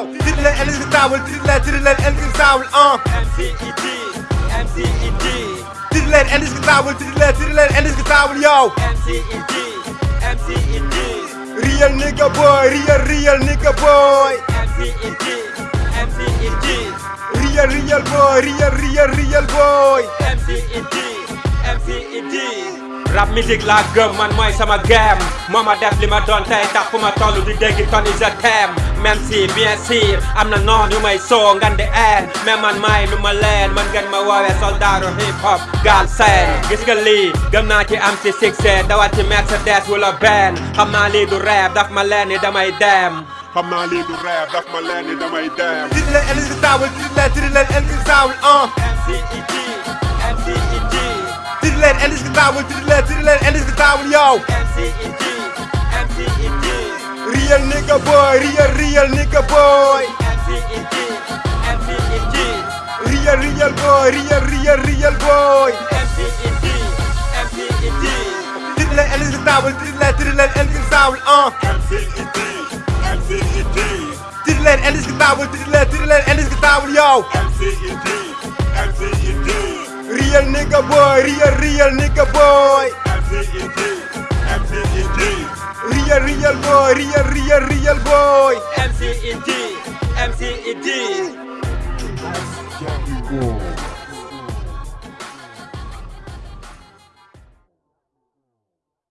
yow tiri leen indi si taabal tiri leen tiri leen indi si taabal ah MCED, MCED, tiri leen indi si taabal tiri leen tiri leen indi si taabal yow MCED, MCED, real nigga boy real real nigga boy. MCED, MCED, real real boy real real real boy. MCED. Rap musique laa gëm man mooy sama game moo ma def li ma doon tey tax fu ma toll di dégg Tony je t'aime même si bien sûr am na noon yu may soo ngan di een mais man maay lu ma leen man ngeen ma woowee soldaaru hip hop gaal seen gis nga lii gëm naa ci am si succès dawal ci Mercedes wala benn xam naa lii du rêve daf ma leen ni damay dem. Xam naa lii du rêve daf ma leen ni damay dem. Tiri leen indi si taabal tiri leen tiri leen indi si taabal ah MCED, MCED, tiri leen indi si taabal tiri leen tiri leen indi si taabal yow MCED, MCED, real nigga boy real real nigga boy. MCED, MCED, real real boy real real real boy. MCED, MCED. tiri leen indi si taabal tiri leen tiri leen indi si taabal ah MCED MCED tiri leen indi si taabal tiri leen tiri leen indi si taabal yow MCED MCED real a real, real nigga boy. Real, real boy, real, real, real boy. MCED, MCED.